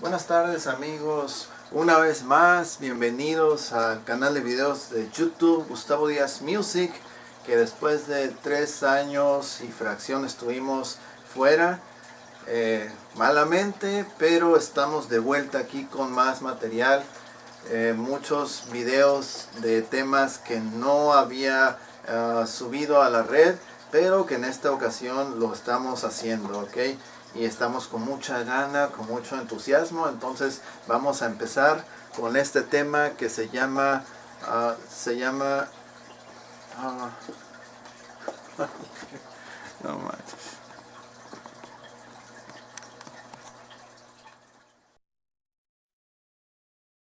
Buenas tardes amigos, una vez más bienvenidos al canal de videos de YouTube Gustavo Díaz Music que después de tres años y fracción estuvimos fuera eh, malamente pero estamos de vuelta aquí con más material eh, muchos videos de temas que no había ah, subido a la red pero que en esta ocasión lo estamos haciendo ok y estamos con mucha gana, con mucho entusiasmo. Entonces vamos a empezar con este tema que se llama, uh, se llama, uh, no.